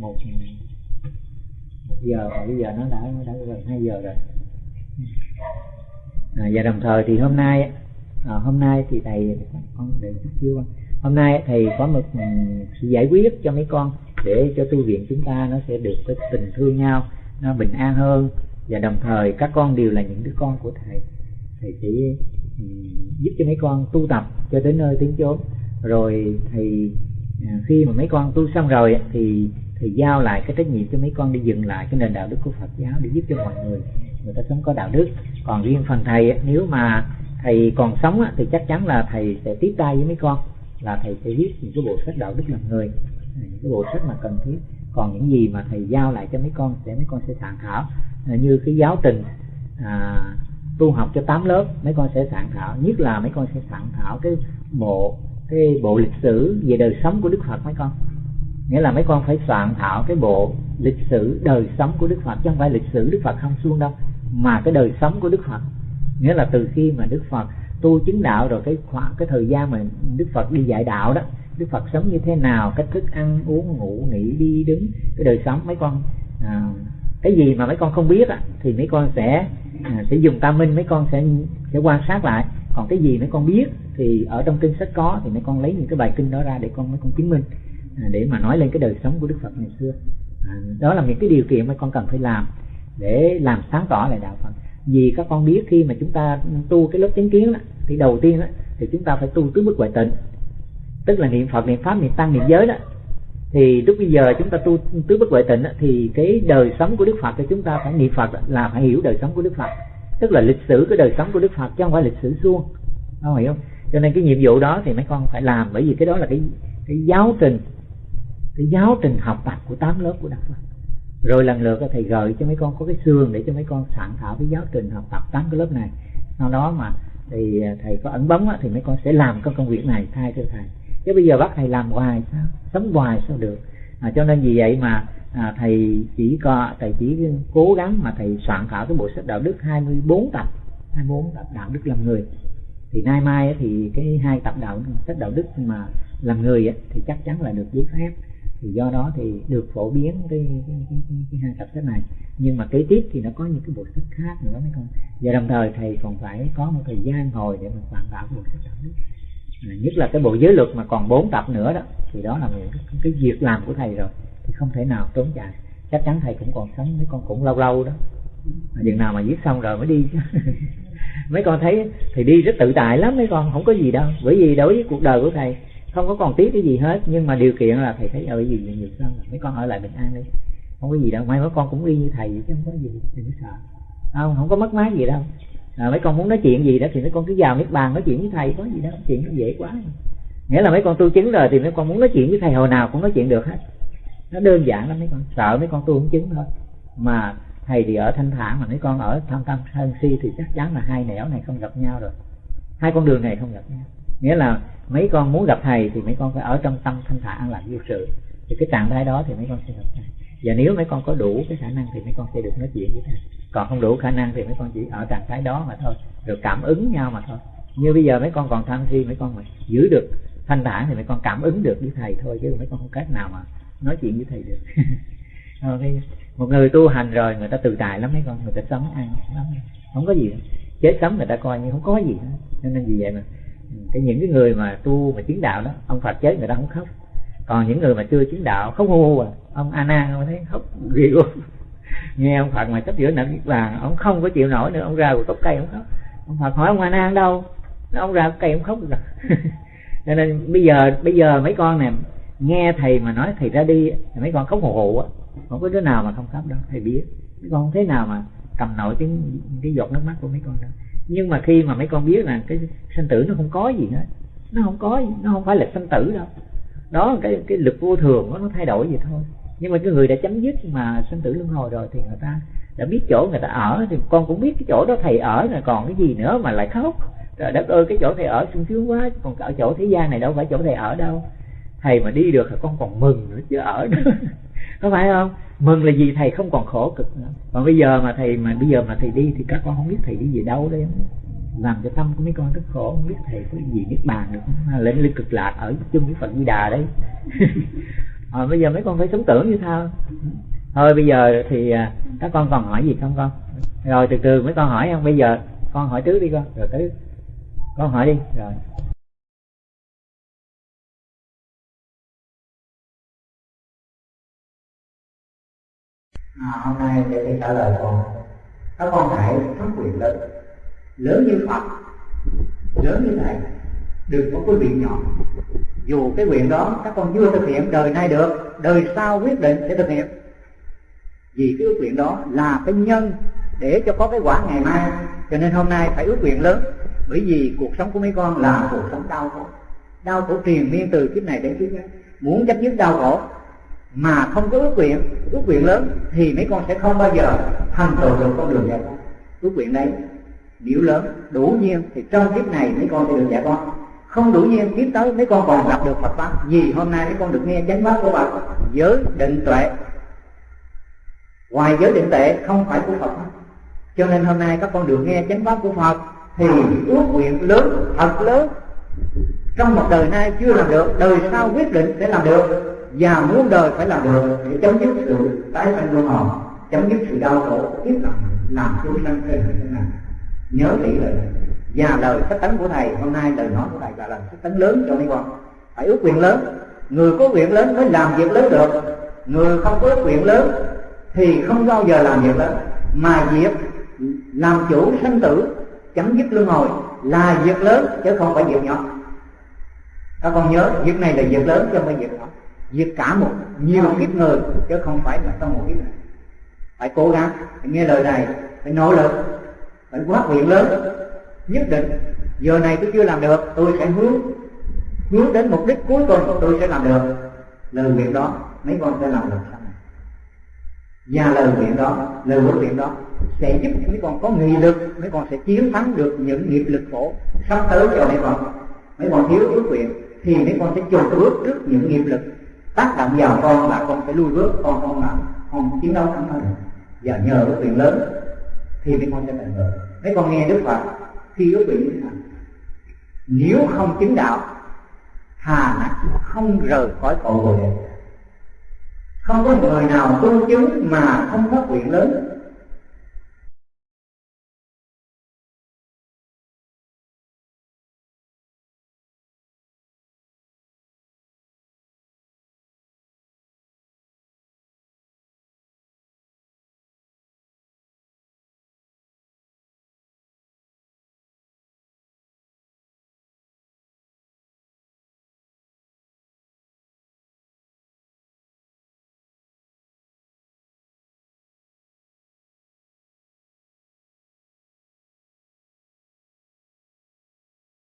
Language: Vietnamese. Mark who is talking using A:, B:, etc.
A: một một giờ và bây giờ nó đã đã gần hai giờ rồi. À, và đồng thời thì hôm nay à, hôm nay thì thầy con để chút chưa hôm nay thầy có một sự giải quyết cho mấy con để cho tu viện chúng ta nó sẽ được cái tình thương nhau nó bình an hơn. Và đồng thời các con đều là những đứa con của thầy. Thầy sẽ giúp cho mấy con tu tập cho đến nơi tiến chốn. Rồi thì à, À, khi mà mấy con tu xong rồi thì thì giao lại cái trách nhiệm cho mấy con đi dừng lại cái nền đạo đức của Phật giáo để giúp cho mọi người người ta sống có đạo đức. Còn riêng phần thầy nếu mà thầy còn sống thì chắc chắn là thầy sẽ tiếp tay với mấy con là thầy sẽ viết những cái bộ sách đạo đức làm người à, những cái bộ sách mà cần thiết. Còn những gì mà thầy giao lại cho mấy con sẽ mấy con sẽ soạn thảo à, như cái giáo trình à, tu học cho 8 lớp mấy con sẽ soạn thảo nhất là mấy con sẽ soạn thảo cái bộ cái bộ lịch sử về đời sống của Đức Phật mấy con? Nghĩa là mấy con phải soạn thảo cái bộ lịch sử đời sống của Đức Phật chứ không phải lịch sử Đức Phật không xuông đâu mà cái đời sống của Đức Phật. Nghĩa là từ khi mà Đức Phật tu chứng đạo rồi cái khoảng cái thời gian mà Đức Phật đi dạy đạo đó Đức Phật sống như thế nào cách thức ăn uống ngủ nghỉ đi đứng cái đời sống mấy con à, cái gì mà mấy con không biết á, thì mấy con sẽ à, sẽ dùng tam minh mấy con sẽ sẽ quan sát lại còn cái gì mấy con biết thì ở trong kinh sách có thì mấy con lấy những cái bài kinh đó ra để con mấy con chứng minh à, để mà nói lên cái đời sống của Đức Phật ngày xưa. À, đó là những cái điều kiện mấy con cần phải làm để làm sáng tỏ lại đạo Phật. Vì các con biết khi mà chúng ta tu cái lớp chứng kiến đó, thì đầu tiên đó, thì chúng ta phải tu tứ bức ngoại tịnh. Tức là niệm Phật niệm pháp niệm tăng niệm giới đó. Thì lúc bây giờ chúng ta tu tứ bất huệ tịnh thì cái đời sống của Đức Phật thì chúng ta phải niệm Phật là phải hiểu đời sống của Đức Phật tức là lịch sử cái đời sống của Đức Phật chứ không phải lịch sử suông. Không hiểu không? Cho nên cái nhiệm vụ đó thì mấy con phải làm, bởi vì cái đó là cái cái giáo trình, cái giáo trình học tập của tám lớp của Đức Phật. Rồi lần lượt thầy gợi cho mấy con có cái xương để cho mấy con soạn thảo cái giáo trình học tập tám cái lớp này. Sau đó mà thì à, thầy có ẩn bóng thì mấy con sẽ làm cái công việc này thay cho thầy. Chứ bây giờ bắt thầy làm hoài sao? Sống hoài sao được? À, cho nên vì vậy mà à, thầy chỉ có thầy chỉ cố gắng mà thầy soạn thảo cái bộ sách đạo đức 24 tập 24 tập đạo đức làm người. Thì nay mai thì cái hai tập đạo sách đạo đức mà làm người thì chắc chắn là được giấy phép. Thì do đó thì được phổ biến cái, cái, cái, cái, cái hai tập sách này. Nhưng mà kế tiếp thì nó có những cái bộ sách khác nữa mấy con. Và đồng thời thầy còn phải có một thời gian ngồi để mà soạn thảo bộ sách đạo đức nhất là cái bộ giới luật mà còn bốn tập nữa đó thì đó là một cái, cái việc làm của thầy rồi thì không thể nào trốn chạy chắc chắn thầy cũng còn sống mấy con cũng lâu lâu đó. Chừng nào mà viết xong rồi mới đi. Mấy con thấy thì đi rất tự tại lắm mấy con không có gì đâu. Bởi vì đối với cuộc đời của thầy không có còn tiếc cái gì hết. Nhưng mà điều kiện là thầy thấy ờ, ở gì nhiều hơn mấy con ở lại bình an đi. Không có gì đâu. Mai mấy con cũng đi như thầy vậy chứ không có gì đừng có sợ. Không không có mất mát gì đâu à, mấy con muốn nói chuyện gì đó thì mấy con cứ vào miết bàn nói chuyện với thầy có gì đó chuyện nó dễ quá. Nghĩa là mấy con tu chứng rồi thì mấy con muốn nói chuyện với thầy hồi nào cũng nói chuyện được hết. Nó đơn giản lắm mấy con sợ mấy con tu không chứng thôi. Mà thầy thì ở thanh thản mà mấy con ở tham tâm thân si thì chắc chắn là hai nẻo này không gặp nhau rồi. Hai con đường này không gặp nhau. Nghĩa là mấy con muốn gặp thầy thì mấy con phải ở trong tâm thanh thản an lạc vô sự. Thì cái trạng thái đó thì mấy con sẽ gặp thầy và nếu mấy con có đủ cái khả năng thì mấy con sẽ được nói chuyện với thầy còn không đủ khả năng thì mấy con chỉ ở trạng thái đó mà thôi. Được cảm ứng nhau mà thôi. Như bây giờ mấy con còn tham thi mấy con mà giữ được thanh thản thì mấy con cảm ứng được với thầy thôi, chứ mấy con không cách nào mà nói chuyện với thầy được. Một người tu hành rồi, người ta tự tại lắm mấy con, người ta sống ăn lắm. Không có gì đâu. chết sống người ta coi như không có gì hết. Nên vì vậy mà, cái những cái người mà tu mà chứng đạo đó, ông Phật chết người ta không khóc còn những người mà chưa chứng đạo khóc hô hô à ông Anna, ông thấy khóc ghê luôn nghe ông Phật mà sắp giữa nặng niết bàn ông không có chịu nổi nữa, ông ra một gốc cây ông khóc. Ông Phật hỏi ông Anna đâu? Ông ra cây ông khóc. Rồi cho nên bây giờ bây giờ mấy con nè, nghe thầy mà nói thầy ra đi mấy con khóc hồ hồ á. Không có đứa nào mà không khóc đâu, thầy biết. Mấy con không thế nào mà cầm nổi cái cái giọt nước mắt của mấy con đâu. Nhưng mà khi mà mấy con biết là cái sinh tử nó không có gì hết. Nó không có nó không phải là sinh tử đâu đó cái cái lực vô thường đó, nó thay đổi vậy thôi. Nhưng mà cái người đã chấm dứt mà sinh tử luân hồi rồi thì người ta đã biết chỗ người ta ở thì con cũng biết cái chỗ đó thầy ở là còn cái gì nữa mà lại khóc. Trời đất ơi cái chỗ thầy ở sung sướng quá còn ở chỗ thế gian này đâu phải chỗ thầy ở đâu. Thầy mà đi được thì con còn mừng nữa chứ ở đó. Có phải không? Mừng là gì? Thầy không còn khổ cực nữa. Còn bây giờ mà thầy mà bây giờ mà thầy đi thì các con không biết thầy đi về đâu đấy làm cho tâm của mấy con rất khổ không biết thầy có gì biết bàn được không? Lên lên cực lạc ở chung với phật di đà đấy. À, bây giờ mấy con phải sống tưởng như sao? Thôi bây giờ thì à, các con còn hỏi gì không con? Rồi từ từ mấy con hỏi không? Bây giờ con hỏi trước đi con. Rồi tới con hỏi đi. Rồi.
B: À, hôm nay để trả lời con. Các con hãy phát quyền lớn lớn như phật, lớn như thầy, đừng có cái nguyện nhỏ. Dù cái nguyện đó các con chưa thực hiện đời nay được, đời sau quyết định sẽ thực hiện. Vì cái ước nguyện đó là cái nhân để cho có cái quả ngày mai. Cho nên hôm nay phải ước nguyện lớn, bởi vì cuộc sống của mấy con là cuộc sống đau khổ. Đau khổ triền miên từ kiếp này đến kiếp khác. Muốn chấm dứt đau khổ mà không có ước nguyện ước nguyện lớn thì mấy con sẽ không bao giờ thành tựu được con đường giải thoát ước nguyện đấy biểu lớn, đủ nhiên thì trong kiếp này mấy con sẽ được giải thoát không đủ nhiên, kiếp tới mấy con còn gặp được Phật pháp. Vì hôm nay mấy con được nghe chánh pháp của Phật. Giới định tuệ. Ngoài giới định tuệ, không phải của Phật. Cho nên hôm nay các con được nghe chánh pháp của Phật, thì ước nguyện lớn, thật lớn. Trong một đời nay chưa làm được, đời sau quyết định sẽ làm được. Và muốn đời phải làm được để chấm dứt sự tái sanh luân hồi, chấm dứt sự đau khổ, kiếp tục làm chúng sanh trên thế này nhớ kỹ lời này và lời sách tấn của thầy, hôm nay lời nói của thầy là lời sách tấn lớn cho mấy con phải ước nguyện lớn. Người có nguyện lớn mới làm việc lớn được. Người không có ước nguyện lớn thì không bao giờ làm việc lớn. Mà việc làm chủ sanh tử, chấm dứt luân hồi là việc lớn chứ không phải việc nhỏ. Các con nhớ, việc này là việc lớn chứ không phải việc nhỏ. Việc cả một, nhiều kiếp người chứ không phải là trong một kiếp này. Phải cố gắng. Phải nghe lời này phải nỗ lực phải quá nguyện lớn. Nhất định, giờ này tôi chưa làm được, tôi sẽ hướng hướng đến mục đích cuối cùng tôi sẽ làm được. Lời nguyện đó, mấy con sẽ làm được. Sau này và lời nguyện đó, lời huấn nguyện đó sẽ giúp mấy con có nghị lực, mấy con sẽ chiến thắng được những nghiệp lực khổ sắp tới cho mấy con. Mấy con thiếu ước nguyện thì mấy con sẽ chùn bước trước những nghiệp lực tác động vào con mà con sẽ lui bước, con không làm không chiến đấu thắng được và nhờ ước nguyện lớn thì mấy con sẽ thành được mấy con nghe đức phật, khi ước nguyện như thế nào? Nếu không chứng đạo thà nặng không rời khỏi cội bồ đề. Không có người nào tu chứng mà không có nguyện lớn.